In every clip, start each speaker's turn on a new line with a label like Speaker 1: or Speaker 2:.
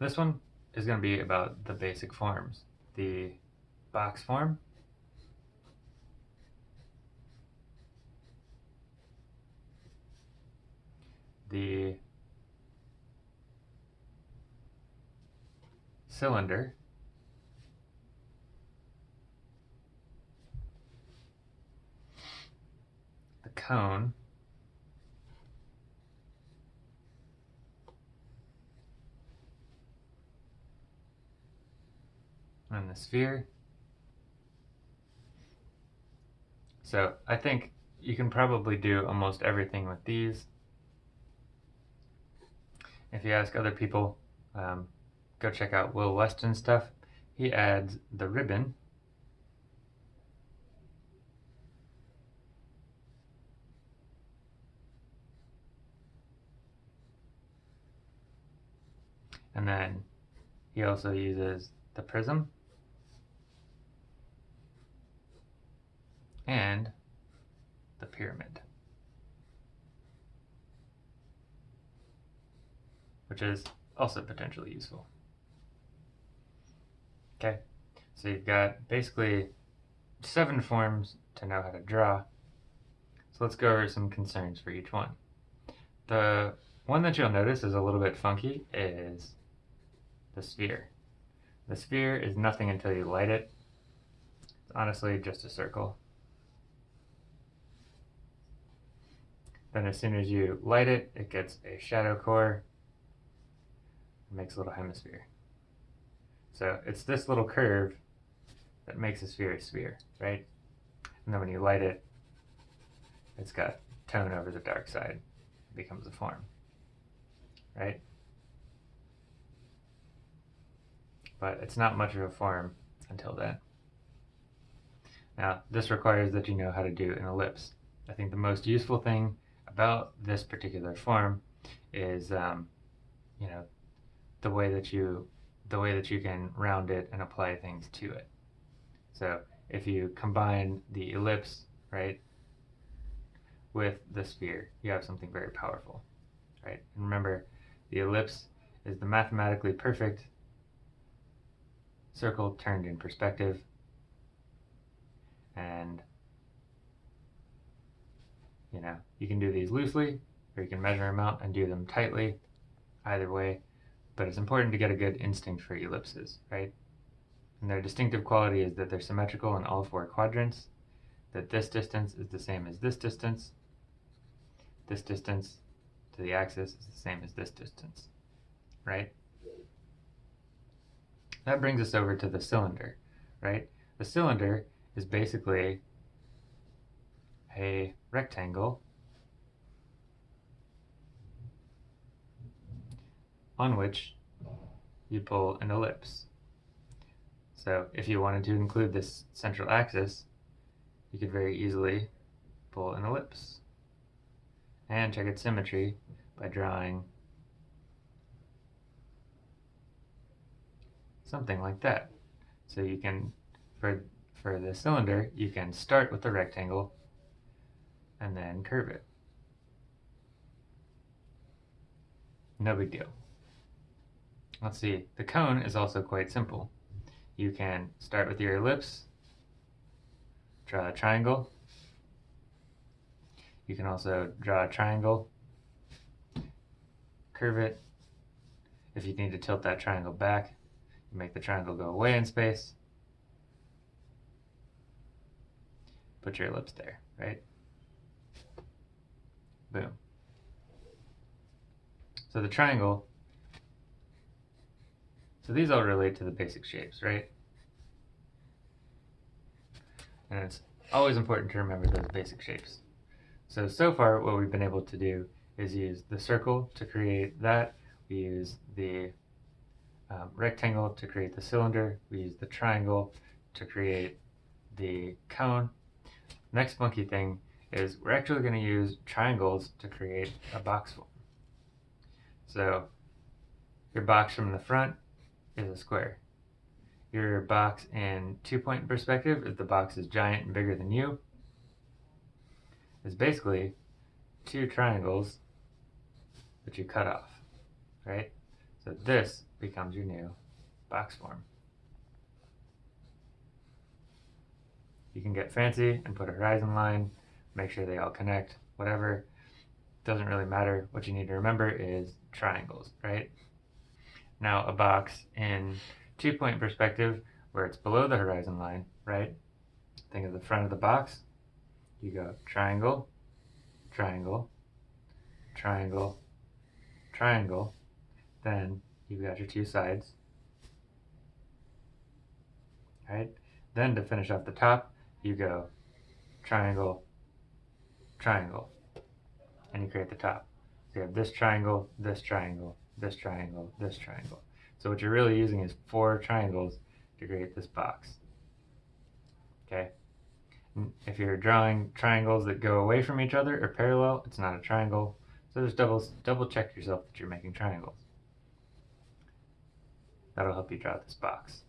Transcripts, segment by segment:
Speaker 1: This one is going to be about the basic forms. The box form, the cylinder, the cone, the sphere. So I think you can probably do almost everything with these. If you ask other people, um, go check out Will Weston's stuff. He adds the ribbon and then he also uses the prism and the pyramid. Which is also potentially useful. Okay, so you've got basically seven forms to know how to draw. So let's go over some concerns for each one. The one that you'll notice is a little bit funky is the sphere. The sphere is nothing until you light it. It's honestly just a circle. Then as soon as you light it, it gets a shadow core. It makes a little hemisphere. So it's this little curve that makes a sphere a sphere, right? And then when you light it, it's got tone over the dark side. It becomes a form, right? but it's not much of a form until then. Now, this requires that you know how to do an ellipse. I think the most useful thing about this particular form is, um, you know, the way that you the way that you can round it and apply things to it. So if you combine the ellipse, right, with the sphere, you have something very powerful, right? And remember, the ellipse is the mathematically perfect circle turned in perspective and you know you can do these loosely or you can measure them out and do them tightly either way. But it's important to get a good instinct for ellipses right? And their distinctive quality is that they're symmetrical in all four quadrants that this distance is the same as this distance this distance to the axis is the same as this distance right? That brings us over to the cylinder, right? The cylinder is basically a rectangle on which you pull an ellipse. So if you wanted to include this central axis, you could very easily pull an ellipse and check its symmetry by drawing something like that. So you can, for, for the cylinder, you can start with the rectangle and then curve it. No big deal. Let's see, the cone is also quite simple. You can start with your ellipse, draw a triangle. You can also draw a triangle, curve it. If you need to tilt that triangle back, make the triangle go away in space. Put your ellipse there, right? Boom. So the triangle, so these all relate to the basic shapes, right? And it's always important to remember those basic shapes. So, so far what we've been able to do is use the circle to create that. We use the um, rectangle to create the cylinder. We use the triangle to create the cone. Next funky thing is we're actually going to use triangles to create a box form. So your box from the front is a square. Your box in two-point perspective, if the box is giant and bigger than you, is basically two triangles that you cut off, right? So this becomes your new box form. You can get fancy and put a horizon line, make sure they all connect, whatever. Doesn't really matter. What you need to remember is triangles, right? Now a box in two point perspective where it's below the horizon line, right? Think of the front of the box. You go triangle, triangle, triangle, triangle. Then you've got your two sides. Right? Then to finish off the top, you go triangle, triangle, and you create the top. You have this triangle, this triangle, this triangle, this triangle. So what you're really using is four triangles to create this box. Okay? if you're drawing triangles that go away from each other or parallel, it's not a triangle. So just double, double check yourself that you're making triangles. That'll help you draw this box.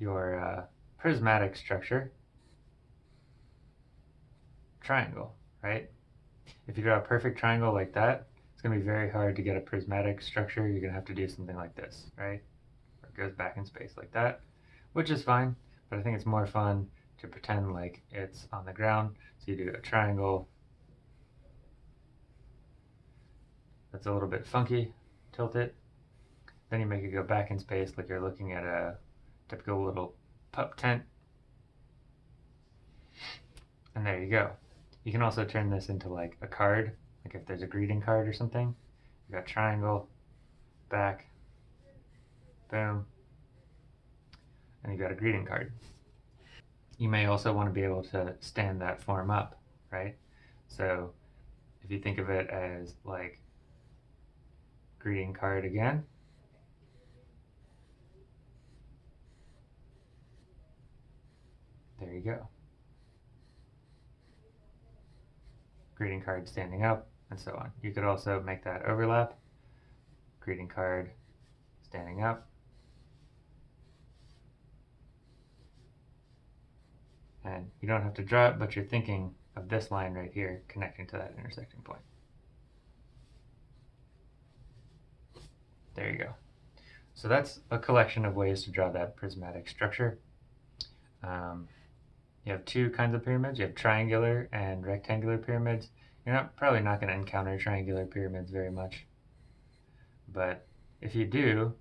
Speaker 1: Your uh, prismatic structure, triangle, right? If you draw a perfect triangle like that, it's going to be very hard to get a prismatic structure. You're going to have to do something like this, right? Or it goes back in space like that, which is fine, but I think it's more fun to pretend like it's on the ground. So you do a triangle that's a little bit funky, tilt it. Then you make it go back in space like you're looking at a typical little pup tent. And there you go. You can also turn this into like a card, like if there's a greeting card or something. You got triangle, back, boom, and you got a greeting card you may also want to be able to stand that form up, right? So if you think of it as like greeting card again, there you go. Greeting card standing up, and so on. You could also make that overlap. Greeting card standing up, And you don't have to draw it, but you're thinking of this line right here connecting to that intersecting point. There you go. So that's a collection of ways to draw that prismatic structure. Um, you have two kinds of pyramids. You have triangular and rectangular pyramids. You're not probably not going to encounter triangular pyramids very much. But if you do,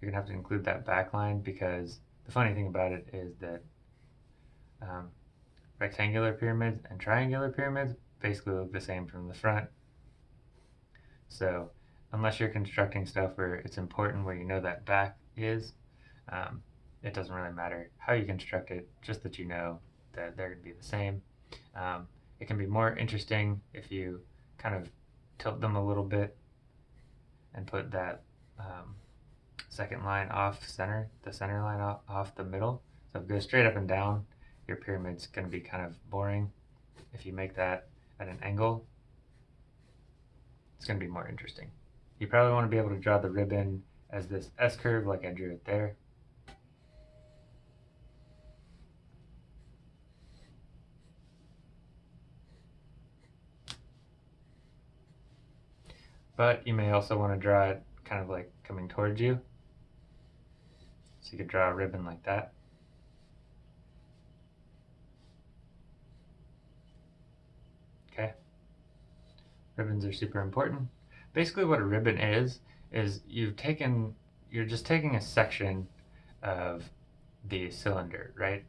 Speaker 1: you're going to have to include that back line because the funny thing about it is that um, rectangular pyramids and triangular pyramids basically look the same from the front. So unless you're constructing stuff where it's important where you know that back is, um, it doesn't really matter how you construct it, just that you know that they're going to be the same. Um, it can be more interesting if you kind of tilt them a little bit and put that um, second line off center, the center line off, off the middle. So if it goes straight up and down your pyramid's going to be kind of boring. If you make that at an angle, it's going to be more interesting. You probably want to be able to draw the ribbon as this S-curve like I drew it there. But you may also want to draw it kind of like coming towards you. So you could draw a ribbon like that. Okay. Ribbons are super important. Basically what a ribbon is, is you've taken, you're just taking a section of the cylinder, right?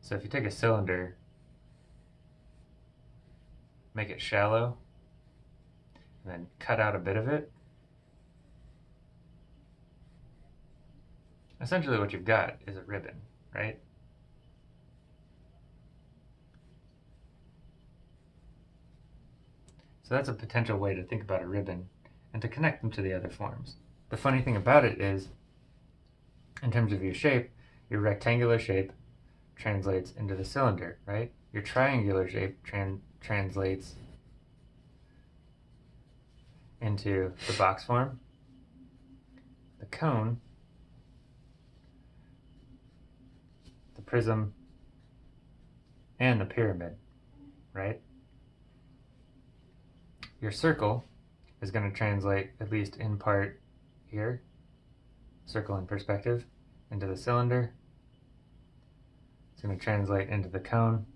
Speaker 1: So if you take a cylinder, make it shallow, and then cut out a bit of it, essentially what you've got is a ribbon, right? So that's a potential way to think about a ribbon and to connect them to the other forms. The funny thing about it is, in terms of your shape, your rectangular shape translates into the cylinder, right? Your triangular shape tran translates into the box form. The cone, the prism, and the pyramid, right? your circle is going to translate, at least in part here, circle in perspective into the cylinder. It's going to translate into the cone.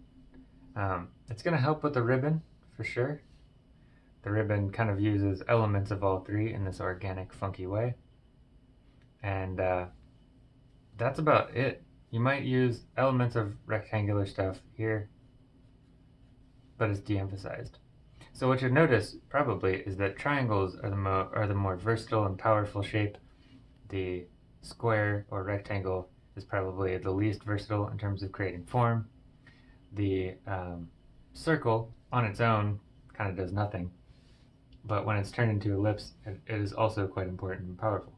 Speaker 1: Um, it's going to help with the ribbon for sure. The ribbon kind of uses elements of all three in this organic, funky way. And uh, that's about it. You might use elements of rectangular stuff here, but it's de-emphasized. So what you'll notice probably is that triangles are the, mo are the more versatile and powerful shape. The square or rectangle is probably the least versatile in terms of creating form. The um, circle on its own kind of does nothing, but when it's turned into ellipse, it, it is also quite important and powerful.